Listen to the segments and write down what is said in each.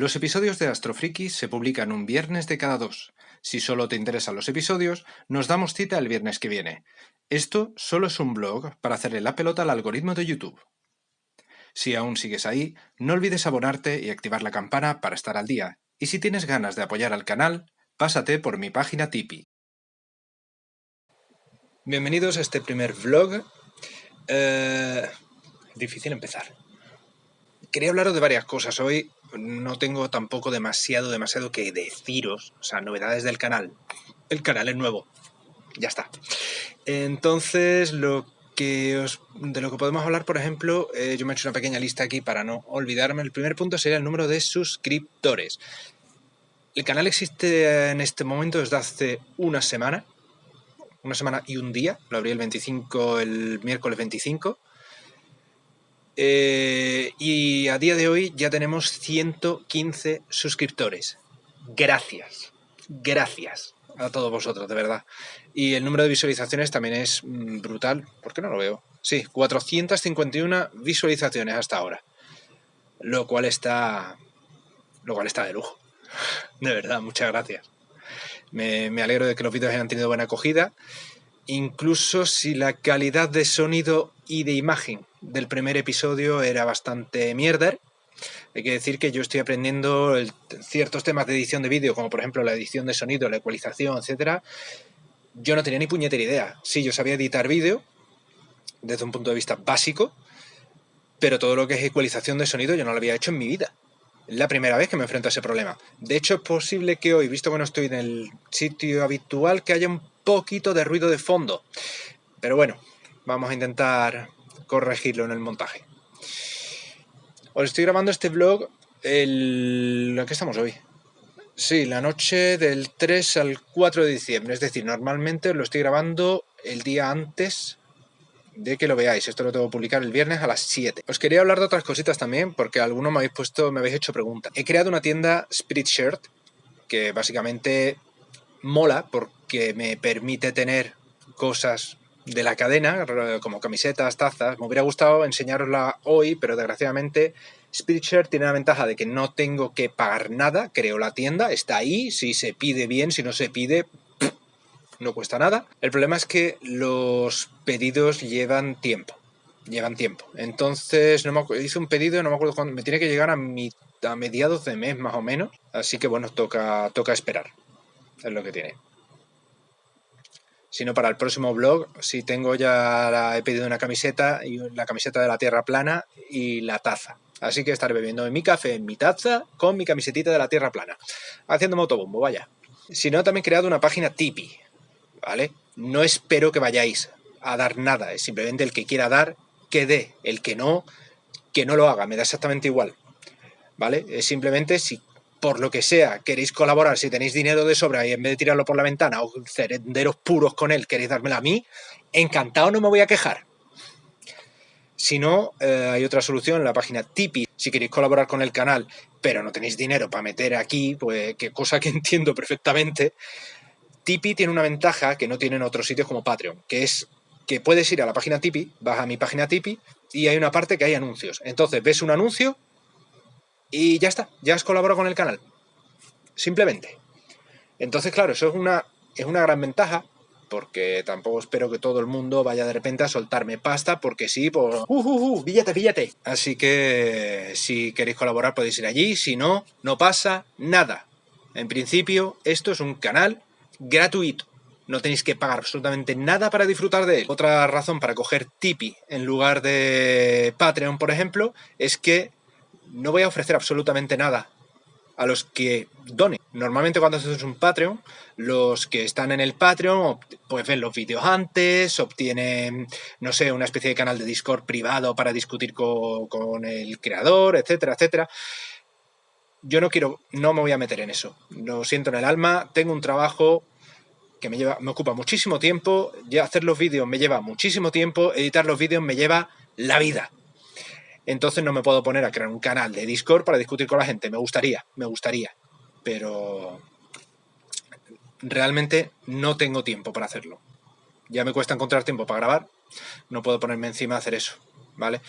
Los episodios de Astrofriki se publican un viernes de cada dos. Si solo te interesan los episodios, nos damos cita el viernes que viene. Esto solo es un blog para hacerle la pelota al algoritmo de YouTube. Si aún sigues ahí, no olvides abonarte y activar la campana para estar al día. Y si tienes ganas de apoyar al canal, pásate por mi página Tipeee. Bienvenidos a este primer vlog. Eh, difícil empezar. Quería hablaros de varias cosas hoy. No tengo tampoco demasiado, demasiado que deciros. O sea, novedades del canal. El canal es nuevo. Ya está. Entonces, lo que os, de lo que podemos hablar, por ejemplo, eh, yo me he hecho una pequeña lista aquí para no olvidarme. El primer punto sería el número de suscriptores. El canal existe en este momento desde hace una semana. Una semana y un día. Lo abrí el 25, el miércoles 25. Eh, y a día de hoy ya tenemos 115 suscriptores. Gracias. Gracias a todos vosotros, de verdad. Y el número de visualizaciones también es mm, brutal. ¿Por qué no lo veo? Sí, 451 visualizaciones hasta ahora. Lo cual está. Lo cual está de lujo. De verdad, muchas gracias. Me, me alegro de que los vídeos hayan tenido buena acogida. Incluso si la calidad de sonido y de imagen del primer episodio era bastante mierder, hay que decir que yo estoy aprendiendo ciertos temas de edición de vídeo, como por ejemplo la edición de sonido, la ecualización, etcétera. Yo no tenía ni puñetera idea. Sí, yo sabía editar vídeo desde un punto de vista básico, pero todo lo que es ecualización de sonido yo no lo había hecho en mi vida. Es la primera vez que me enfrento a ese problema. De hecho, es posible que hoy, visto que no estoy en el sitio habitual, que haya un poquito de ruido de fondo. Pero bueno, vamos a intentar corregirlo en el montaje. Os estoy grabando este vlog el... qué estamos hoy? Sí, la noche del 3 al 4 de diciembre. Es decir, normalmente lo estoy grabando el día antes de que lo veáis. Esto lo tengo que publicar el viernes a las 7. Os quería hablar de otras cositas también, porque algunos me habéis puesto, me habéis hecho preguntas. He creado una tienda Spirit Shirt, que básicamente mola porque me permite tener cosas de la cadena, como camisetas, tazas. Me hubiera gustado enseñarosla hoy, pero desgraciadamente Spiritshare tiene la ventaja de que no tengo que pagar nada, creo la tienda, está ahí, si se pide bien, si no se pide, no cuesta nada. El problema es que los pedidos llevan tiempo, llevan tiempo. Entonces, no me hice un pedido, no me acuerdo cuándo, me tiene que llegar a, a mediados de mes más o menos, así que bueno, toca, toca esperar, es lo que tiene sino para el próximo blog. Si tengo ya, he pedido una camiseta, y la camiseta de la Tierra plana y la taza. Así que estaré bebiendo mi café en mi taza con mi camisetita de la Tierra plana. Haciendo motobombo, vaya. Si no, también he creado una página Tipeee, ¿vale? No espero que vayáis a dar nada, es simplemente el que quiera dar, que dé. El que no, que no lo haga, me da exactamente igual. ¿Vale? Es simplemente si por lo que sea, queréis colaborar, si tenéis dinero de sobra y en vez de tirarlo por la ventana o cerenderos puros con él, queréis dármelo a mí, encantado, no me voy a quejar. Si no, eh, hay otra solución en la página Tipeee. Si queréis colaborar con el canal, pero no tenéis dinero para meter aquí, pues qué cosa que entiendo perfectamente, Tipeee tiene una ventaja que no tienen otros sitios como Patreon, que es que puedes ir a la página Tipeee, vas a mi página Tipeee y hay una parte que hay anuncios. Entonces ves un anuncio y ya está, ya has colaborado con el canal. Simplemente. Entonces, claro, eso es una, es una gran ventaja, porque tampoco espero que todo el mundo vaya de repente a soltarme pasta, porque sí, por... ¡Uh, uh, uh! Así que si queréis colaborar podéis ir allí, si no, no pasa nada. En principio, esto es un canal gratuito. No tenéis que pagar absolutamente nada para disfrutar de él. Otra razón para coger Tipeee en lugar de Patreon, por ejemplo, es que no voy a ofrecer absolutamente nada a los que donen. Normalmente cuando haces un Patreon, los que están en el Patreon pues ven los vídeos antes, obtienen, no sé, una especie de canal de Discord privado para discutir con, el creador, etcétera, etcétera. Yo no quiero, no me voy a meter en eso. Lo siento en el alma, tengo un trabajo que me lleva, me ocupa muchísimo tiempo, hacer los vídeos me lleva muchísimo tiempo, editar los vídeos me lleva la vida entonces no me puedo poner a crear un canal de Discord para discutir con la gente. Me gustaría, me gustaría, pero realmente no tengo tiempo para hacerlo. Ya me cuesta encontrar tiempo para grabar, no puedo ponerme encima a hacer eso, ¿vale?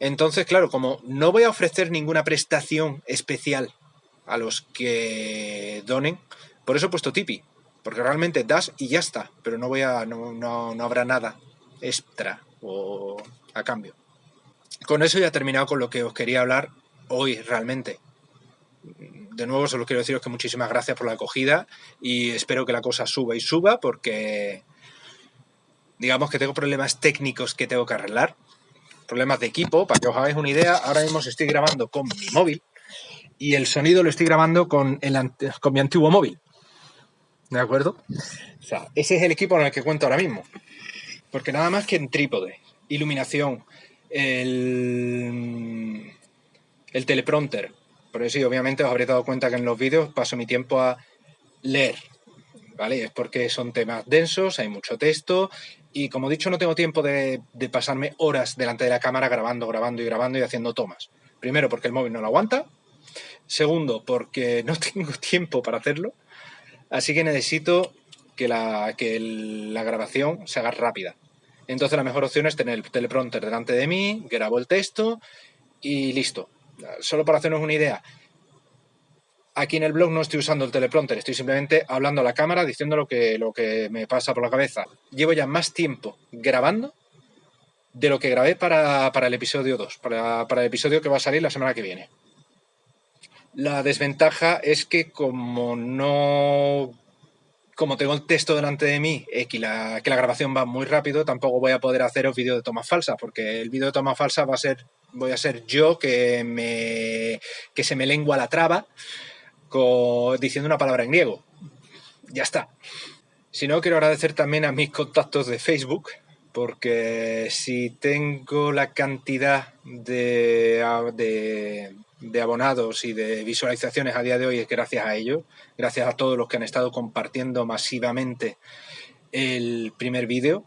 Entonces, claro, como no voy a ofrecer ninguna prestación especial a los que donen. Por eso he puesto Tipeee, porque realmente das y ya está, pero no, voy a, no, no, no habrá nada extra o a cambio. Con eso ya he terminado con lo que os quería hablar hoy realmente. De nuevo, solo quiero deciros que muchísimas gracias por la acogida y espero que la cosa suba y suba porque digamos que tengo problemas técnicos que tengo que arreglar, problemas de equipo, para que os hagáis una idea, ahora mismo estoy grabando con mi móvil y el sonido lo estoy grabando con, mi antiguo móvil. ¿De acuerdo? O sea, ese es el equipo en el que cuento ahora mismo. Porque nada más que en trípode, iluminación, el, el teleprompter. Por eso sí, obviamente os habréis dado cuenta que en los vídeos paso mi tiempo a leer, ¿vale? Es porque son temas densos, hay mucho texto y como he dicho no tengo tiempo de, de, pasarme horas delante de la cámara grabando, grabando y grabando y haciendo tomas. Primero porque el móvil no lo aguanta, segundo porque no tengo tiempo para hacerlo, así que necesito que la, que la grabación se haga rápida. Entonces la mejor opción es tener el teleprompter delante de mí, grabo el texto y listo. Solo para hacernos una idea, aquí en el blog no estoy usando el teleprompter, estoy simplemente hablando a la cámara, diciendo lo que, lo que me pasa por la cabeza. Llevo ya más tiempo grabando de lo que grabé para, para el episodio 2, para, para el episodio que va a salir la semana que viene. La desventaja es que como no como tengo el texto delante de mí y que la, grabación va muy rápido, tampoco voy a poder haceros vídeo de toma falsa, porque el vídeo de toma falsa va a ser, voy a ser yo que, me, que se me lengua la traba diciendo una palabra en griego. Ya está. Si no, quiero agradecer también a mis contactos de Facebook, porque si tengo la cantidad de, de abonados y de visualizaciones a día de hoy es gracias a ellos, gracias a todos los que han estado compartiendo masivamente el primer vídeo.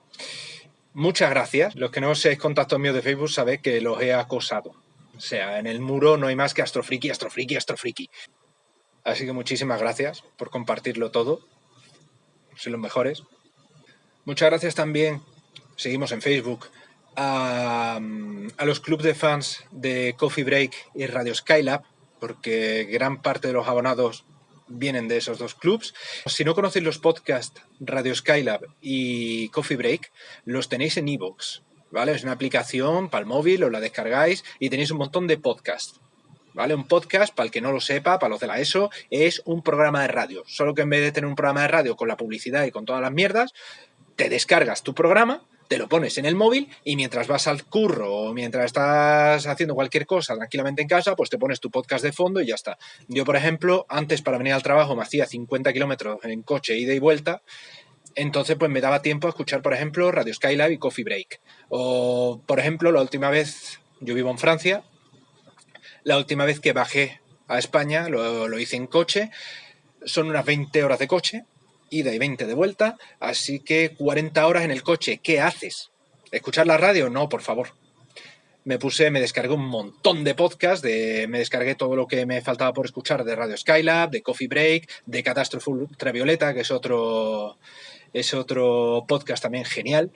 Muchas gracias. Los que no seáis contactos míos de Facebook sabéis que los he acosado. O sea, en el muro no hay más que astrofriki, astrofriki, astrofriki. Así que muchísimas gracias por compartirlo todo. Sois los mejores. Muchas gracias también. Seguimos en Facebook a, los clubes de fans de Coffee Break y Radio Skylab, porque gran parte de los abonados vienen de esos dos clubs. Si no conocéis los podcasts Radio Skylab y Coffee Break, los tenéis en iVoox, ¿vale? Es una aplicación para el móvil, os la descargáis y tenéis un montón de podcasts. ¿Vale? Un podcast, para el que no lo sepa, para los de la ESO, es un programa de radio. Solo que en vez de tener un programa de radio con la publicidad y con todas las mierdas, te descargas tu programa te lo pones en el móvil y mientras vas al curro o mientras estás haciendo cualquier cosa tranquilamente en casa, pues te pones tu podcast de fondo y ya está. Yo, por ejemplo, antes para venir al trabajo me hacía 50 kilómetros en coche, ida y vuelta, entonces pues me daba tiempo a escuchar, por ejemplo, Radio Skylab y Coffee Break. O, por ejemplo, la última vez, yo vivo en Francia, la última vez que bajé a España, lo, lo hice en coche, son unas 20 horas de coche, ida y 20 de vuelta, así que 40 horas en el coche. ¿Qué haces? ¿Escuchar la radio? No, por favor. Me puse, me descargué un montón de podcasts, de, me descargué todo lo que me faltaba por escuchar de Radio Skylab, de Coffee Break, de Catástrofe Ultravioleta, que es otro, es otro podcast también genial.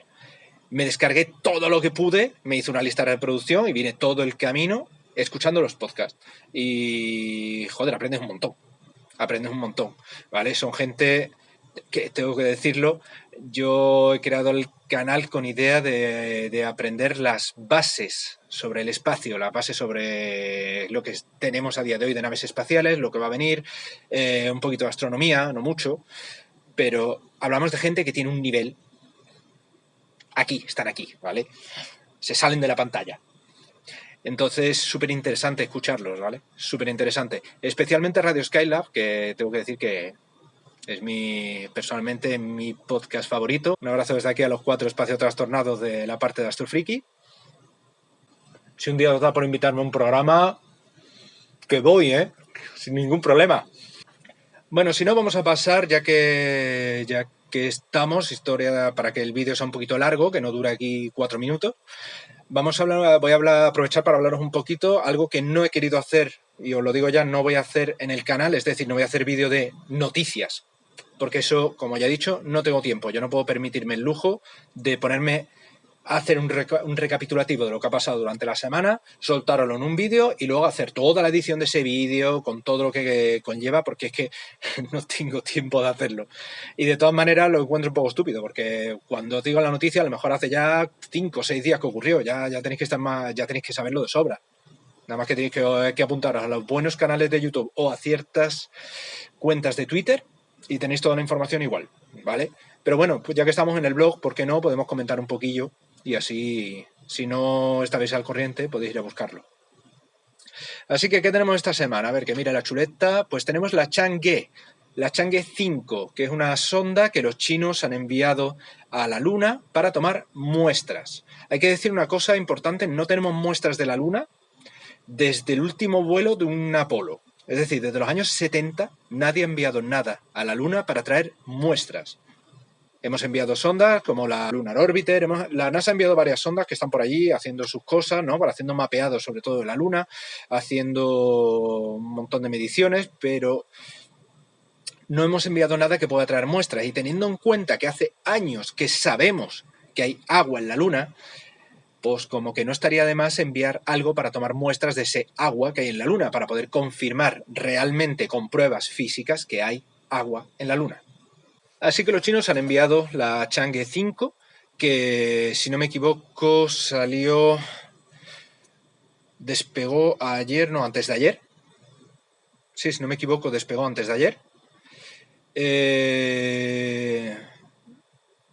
Me descargué todo lo que pude, me hice una lista de reproducción y vine todo el camino escuchando los podcasts. Y, joder, aprendes un montón. Aprendes un montón, ¿vale? Son gente que tengo que decirlo, yo he creado el canal con idea de, aprender las bases sobre el espacio, las bases sobre lo que tenemos a día de hoy de naves espaciales, lo que va a venir, eh, un poquito de astronomía, no mucho, pero hablamos de gente que tiene un nivel aquí, están aquí, ¿vale? Se salen de la pantalla. Entonces, súper interesante escucharlos, ¿vale? Súper interesante. Especialmente Radio Skylab, que tengo que decir que es mi, personalmente, mi podcast favorito. Un abrazo desde aquí a los cuatro espacios trastornados de la parte de Astrofriki. Si un día os da por invitarme a un programa, que voy, ¿eh? Sin ningún problema. Bueno, si no, vamos a pasar, ya que, ya que estamos, historia para que el vídeo sea un poquito largo, que no dure aquí cuatro minutos. Vamos a hablar, voy a aprovechar para hablaros un poquito, algo que no he querido hacer, y os lo digo ya, no voy a hacer en el canal, es decir, no voy a hacer vídeo de noticias, porque eso, como ya he dicho, no tengo tiempo. Yo no puedo permitirme el lujo de ponerme hacer un, recapitulativo de lo que ha pasado durante la semana, soltarlo en un vídeo y luego hacer toda la edición de ese vídeo con todo lo que conlleva, porque es que no tengo tiempo de hacerlo. Y de todas maneras lo encuentro un poco estúpido, porque cuando os digo la noticia, a lo mejor hace ya 5 o 6 días que ocurrió, ya, ya tenéis que estar más, ya tenéis que saberlo de sobra. Nada más que tenéis que, que apuntar a los buenos canales de YouTube o a ciertas cuentas de Twitter y tenéis toda la información igual, ¿vale? Pero bueno, pues ya que estamos en el blog, ¿por qué no? Podemos comentar un poquillo y así, si no estáis al corriente, podéis ir a buscarlo. Así que, ¿qué tenemos esta semana? A ver, que mira la chuleta, pues tenemos la Chang'e, la Chang'e 5, que es una sonda que los chinos han enviado a la Luna para tomar muestras. Hay que decir una cosa importante, no tenemos muestras de la Luna desde el último vuelo de un Apolo. Es decir, desde los años 70 nadie ha enviado nada a la Luna para traer muestras. Hemos enviado sondas como la Lunar Orbiter, la NASA ha enviado varias sondas que están por allí haciendo sus cosas, ¿no? haciendo mapeados sobre todo de la Luna, haciendo un montón de mediciones, pero no hemos enviado nada que pueda traer muestras. Y teniendo en cuenta que hace años que sabemos que hay agua en la Luna, pues como que no estaría de más enviar algo para tomar muestras de ese agua que hay en la Luna, para poder confirmar realmente con pruebas físicas que hay agua en la Luna. Así que los chinos han enviado la Chang'e 5, que si no me equivoco salió, despegó ayer, no, antes de ayer. Sí, si no me equivoco, despegó antes de ayer. Eh,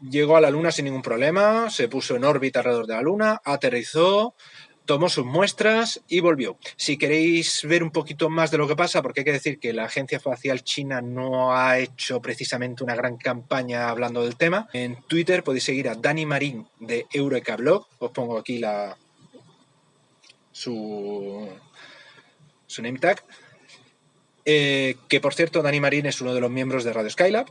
llegó a la Luna sin ningún problema, se puso en órbita alrededor de la Luna, aterrizó, tomó sus muestras y volvió. Si queréis ver un poquito más de lo que pasa, porque hay que decir que la Agencia Espacial China no ha hecho precisamente una gran campaña hablando del tema, en Twitter podéis seguir a Dani Marín de Eureka Blog, os pongo aquí la su, su name tag, eh, que por cierto Dani Marín es uno de los miembros de Radio Skylab,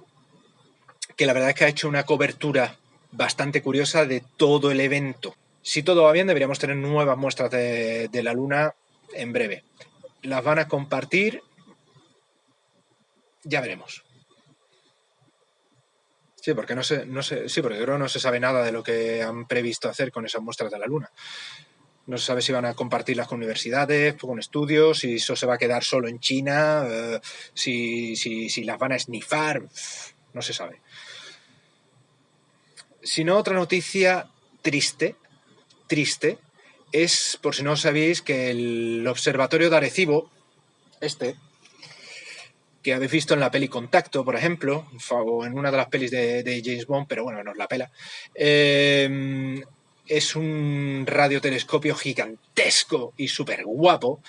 que la verdad es que ha hecho una cobertura bastante curiosa de todo el evento si todo va bien, deberíamos tener nuevas muestras de, la Luna en breve. Las van a compartir. Ya veremos. Sí, porque no sé, no sé, sí, porque creo no se sabe nada de lo que han previsto hacer con esas muestras de la Luna. No se sabe si van a compartirlas con universidades, con estudios, si eso se va a quedar solo en China, eh, si, si las van a snifar, no se sabe. Si no, otra noticia triste triste es, por si no sabéis, que el observatorio de Arecibo, este, que habéis visto en la peli Contacto, por ejemplo, o en una de las pelis de, James Bond, pero bueno, no es la pela, eh, es un radiotelescopio gigantesco y súper guapo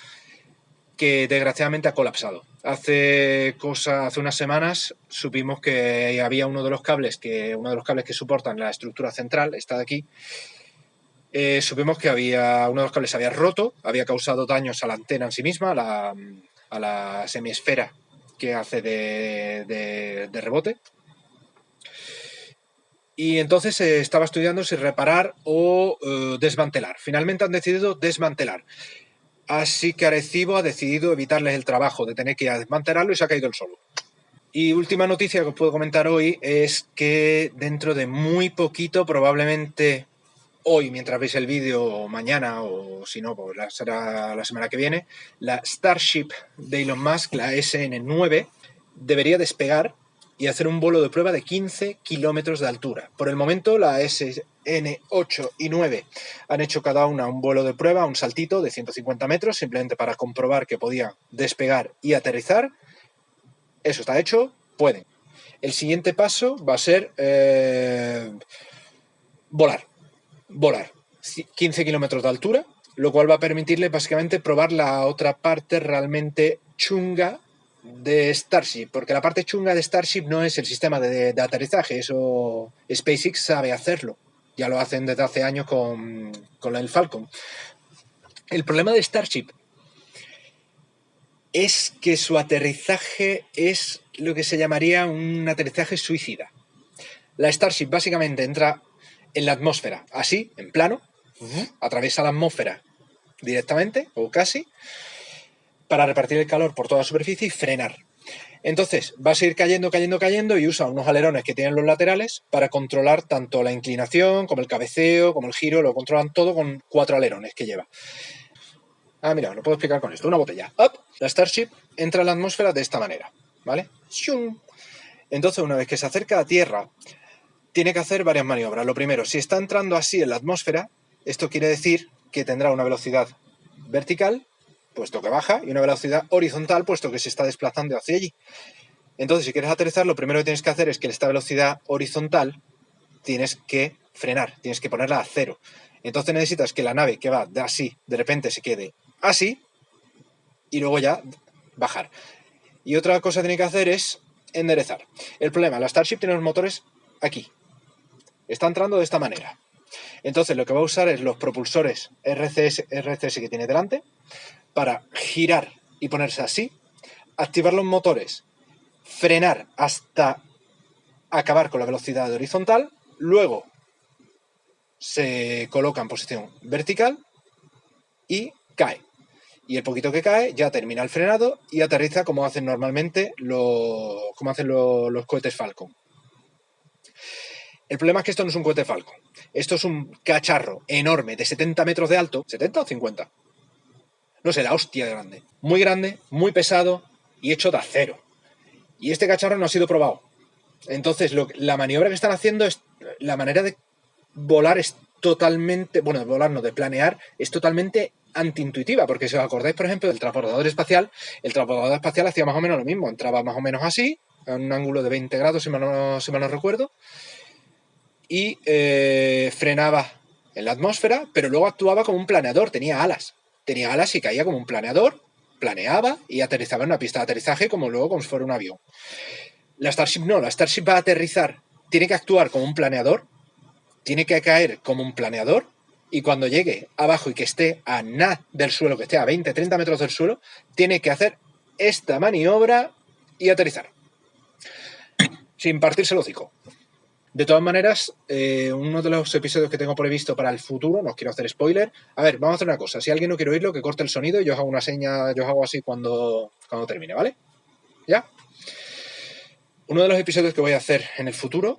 que desgraciadamente ha colapsado. Hace cosa, hace unas semanas supimos que había uno de los cables que, uno de los cables que soportan la estructura central, está de aquí, eh, supimos que había uno de los cables había roto, había causado daños a la antena en sí misma, a la, semiesfera que hace de, rebote. Y entonces se estaba estudiando si reparar o eh, desmantelar. Finalmente han decidido desmantelar. Así que Arecibo ha decidido evitarles el trabajo de tener que ir desmantelarlo y se ha caído el solo. Y última noticia que os puedo comentar hoy es que dentro de muy poquito, probablemente hoy, mientras veis el vídeo, o mañana, o si no, pues será la semana que viene, la Starship de Elon Musk, la SN9, debería despegar y hacer un vuelo de prueba de 15 kilómetros de altura. Por el momento, la SN8 y 9 han hecho cada una un vuelo de prueba, un saltito de 150 metros, simplemente para comprobar que podía despegar y aterrizar. Eso está hecho, pueden. El siguiente paso va a ser eh, volar volar 15 kilómetros de altura, lo cual va a permitirle básicamente probar la otra parte realmente chunga de Starship, porque la parte chunga de Starship no es el sistema de, aterrizaje, eso SpaceX sabe hacerlo, ya lo hacen desde hace años con, con el Falcon. El problema de Starship es que su aterrizaje es lo que se llamaría un aterrizaje suicida. La Starship básicamente entra en la atmósfera, así, en plano, atraviesa la atmósfera directamente o casi, para repartir el calor por toda la superficie y frenar. Entonces, va a seguir cayendo, cayendo, cayendo y usa unos alerones que tienen los laterales para controlar tanto la inclinación como el cabeceo, como el giro, lo controlan todo con cuatro alerones que lleva. Ah, mira, lo puedo explicar con esto. Una botella. Up, la Starship entra en la atmósfera de esta manera, ¿vale? Entonces, una vez que se acerca a Tierra, tiene que hacer varias maniobras. Lo primero, si está entrando así en la atmósfera, esto quiere decir que tendrá una velocidad vertical, puesto que baja, y una velocidad horizontal, puesto que se está desplazando hacia allí. Entonces, si quieres aterrizar, lo primero que tienes que hacer es que esta velocidad horizontal tienes que frenar, tienes que ponerla a cero. Entonces necesitas que la nave que va de así, de repente se quede así, y luego ya bajar. Y otra cosa que tiene que hacer es enderezar. El problema, la Starship tiene los motores aquí. Está entrando de esta manera. Entonces lo que va a usar es los propulsores RCS, RCS que tiene delante para girar y ponerse así, activar los motores, frenar hasta acabar con la velocidad horizontal, luego se coloca en posición vertical y cae y el poquito que cae ya termina el frenado y aterriza como hacen normalmente los, como hacen los, cohetes Falcon. El problema es que esto no es un cohete Falcon. Esto es un cacharro enorme de 70 metros de alto. ¿70 o 50? No sé, la hostia de grande. Muy grande, muy pesado y hecho de acero. Y este cacharro no ha sido probado. Entonces, la maniobra que están haciendo es. La manera de volar es totalmente. Bueno, de volar no, de planear, es totalmente antiintuitiva, porque si os acordáis, por ejemplo, del transportador espacial, el transportador espacial hacía más o menos lo mismo, entraba más o menos así, a un ángulo de 20 grados, si mal no, recuerdo, y eh, frenaba en la atmósfera, pero luego actuaba como un planeador, tenía alas, tenía alas y caía como un planeador, planeaba y aterrizaba en una pista de aterrizaje como luego como si fuera un avión. La Starship no, la Starship va a aterrizar, tiene que actuar como un planeador, tiene que caer como un planeador y cuando llegue abajo y que esté a nada del suelo, que esté a 20, 30 metros del suelo, tiene que hacer esta maniobra y aterrizar. Sin partirse el hocico. De todas maneras, eh, uno de los episodios que tengo previsto para el futuro, no quiero hacer spoiler. A ver, vamos a hacer una cosa. Si alguien no quiere oírlo, que corte el sonido y yo os hago una seña, yo os hago así cuando, cuando termine, ¿vale? ¿Ya? Uno de los episodios que voy a hacer en el futuro,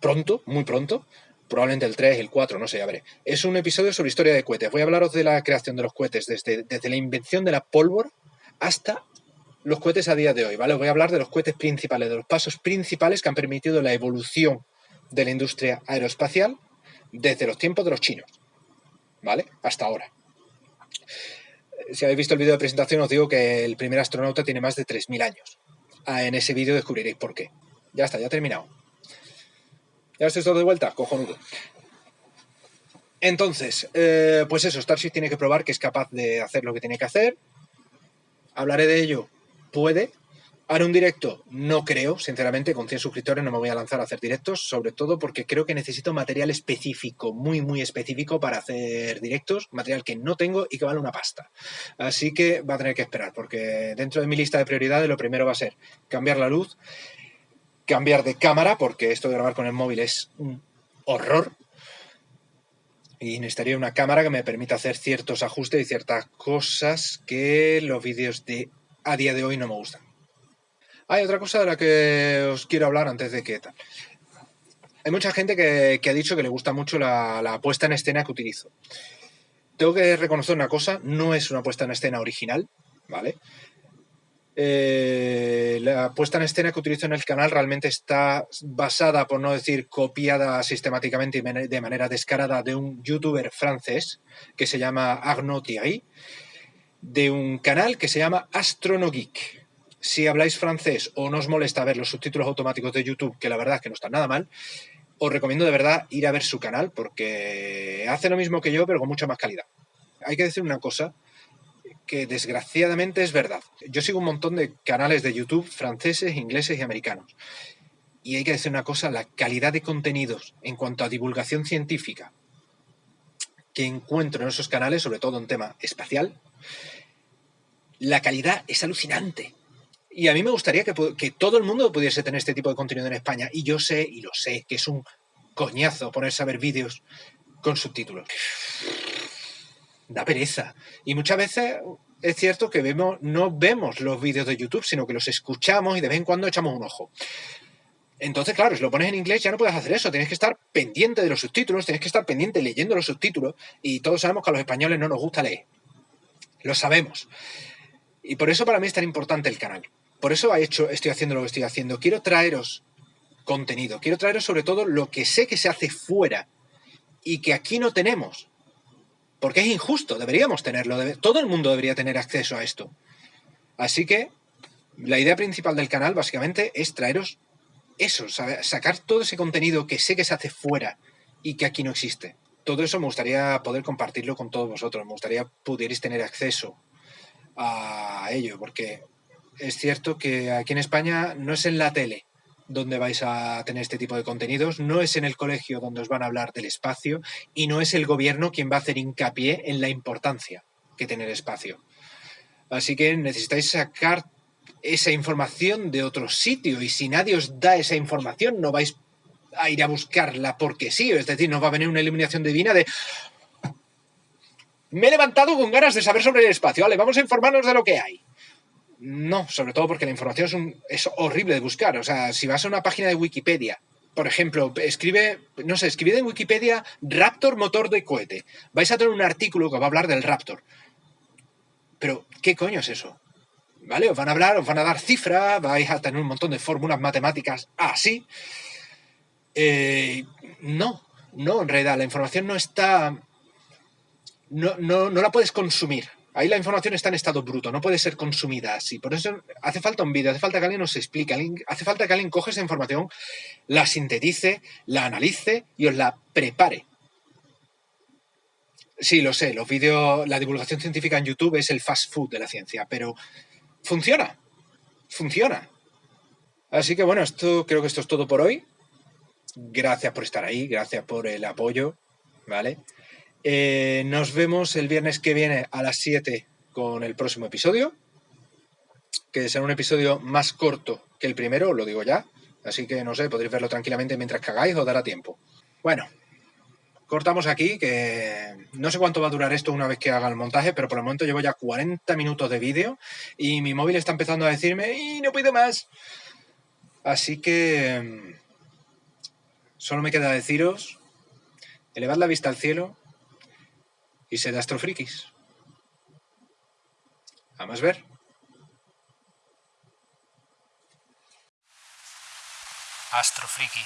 pronto, muy pronto, probablemente el 3, el 4, no sé, ya veré. Es un episodio sobre historia de cohetes. Voy a hablaros de la creación de los cohetes, desde, desde la invención de la pólvora hasta los cohetes a día de hoy, ¿vale? Os voy a hablar de los cohetes principales, de los pasos principales que han permitido la evolución de la industria aeroespacial desde los tiempos de los chinos, ¿vale? Hasta ahora. Si habéis visto el vídeo de presentación, os digo que el primer astronauta tiene más de 3.000 años. Ah, en ese vídeo descubriréis por qué. Ya está, ya he terminado. ¿Ya estoy todo de vuelta? Cojonudo. Entonces, eh, pues eso, Starship tiene que probar que es capaz de hacer lo que tiene que hacer. Hablaré de ello. Puede. Haré un directo, no creo, sinceramente, con 100 suscriptores no me voy a lanzar a hacer directos, sobre todo porque creo que necesito material específico, muy, muy específico para hacer directos, material que no tengo y que vale una pasta. Así que va a tener que esperar, porque dentro de mi lista de prioridades lo primero va a ser cambiar la luz cambiar de cámara, porque esto de grabar con el móvil es un horror. Y necesitaría una cámara que me permita hacer ciertos ajustes y ciertas cosas que los vídeos de a día de hoy no me gustan. Hay otra cosa de la que os quiero hablar antes de que tal. Hay mucha gente que, ha dicho que le gusta mucho la, puesta en escena que utilizo. Tengo que reconocer una cosa, no es una puesta en escena original, ¿vale? Eh, la puesta en escena que utilizo en el canal realmente está basada, por no decir copiada sistemáticamente y de manera descarada, de un youtuber francés que se llama Arnaud Thierry, de un canal que se llama Astronogeek. Si habláis francés o no os molesta ver los subtítulos automáticos de YouTube, que la verdad es que no están nada mal, os recomiendo de verdad ir a ver su canal porque hace lo mismo que yo, pero con mucha más calidad. Hay que decir una cosa, que desgraciadamente es verdad. Yo sigo un montón de canales de YouTube franceses, ingleses y americanos. Y hay que decir una cosa, la calidad de contenidos en cuanto a divulgación científica que encuentro en esos canales, sobre todo en tema espacial, la calidad es alucinante. Y a mí me gustaría que, que, todo el mundo pudiese tener este tipo de contenido en España. Y yo sé, y lo sé, que es un coñazo ponerse a ver vídeos con subtítulos da pereza. Y muchas veces es cierto que vemos, no vemos los vídeos de YouTube, sino que los escuchamos y de vez en cuando echamos un ojo. Entonces, claro, si lo pones en inglés ya no puedes hacer eso, tienes que estar pendiente de los subtítulos, tienes que estar pendiente leyendo los subtítulos y todos sabemos que a los españoles no nos gusta leer. Lo sabemos. Y por eso para mí es tan importante el canal. Por eso he hecho, estoy haciendo lo que estoy haciendo. Quiero traeros contenido, quiero traeros sobre todo lo que sé que se hace fuera y que aquí no tenemos. Porque es injusto, deberíamos tenerlo, todo el mundo debería tener acceso a esto. Así que la idea principal del canal básicamente es traeros eso, sacar todo ese contenido que sé que se hace fuera y que aquí no existe. Todo eso me gustaría poder compartirlo con todos vosotros, me gustaría pudierais tener acceso a ello, porque es cierto que aquí en España no es en la tele donde vais a tener este tipo de contenidos, no es en el colegio donde os van a hablar del espacio y no es el gobierno quien va a hacer hincapié en la importancia que tener espacio. Así que necesitáis sacar esa información de otro sitio y si nadie os da esa información no vais a ir a buscarla porque sí, es decir, no va a venir una iluminación divina de me he levantado con ganas de saber sobre el espacio, vale, vamos a informarnos de lo que hay. No, sobre todo porque la información es, es horrible de buscar. O sea, si vas a una página de Wikipedia, por ejemplo, escribe, no sé, escribid en Wikipedia Raptor motor de cohete. Vais a tener un artículo que va a hablar del Raptor. Pero, ¿qué coño es eso? ¿Vale? Os van a hablar, os van a dar cifras, vais a tener un montón de fórmulas matemáticas así. Eh, no, no, en realidad, la información no está. No, no, no la puedes consumir. Ahí la información está en estado bruto, no puede ser consumida así. Por eso hace falta un vídeo, hace falta que alguien nos explique, hace falta que alguien coge esa información, la sintetice, la analice y os la prepare. Sí, lo sé, los vídeos, la divulgación científica en YouTube es el fast food de la ciencia, pero funciona, funciona. Así que bueno, esto creo que esto es todo por hoy. Gracias por estar ahí, gracias por el apoyo, ¿vale? Eh, nos vemos el viernes que viene a las 7 con el próximo episodio, que será un episodio más corto que el primero, lo digo ya. Así que no sé, podréis verlo tranquilamente mientras cagáis o dará tiempo. Bueno, cortamos aquí, que no sé cuánto va a durar esto una vez que haga el montaje, pero por el momento llevo ya 40 minutos de vídeo y mi móvil está empezando a decirme, y no pido más. Así que mm, solo me queda deciros, elevad la vista al cielo y sed astrofrikis. A más ver. Astrofriki.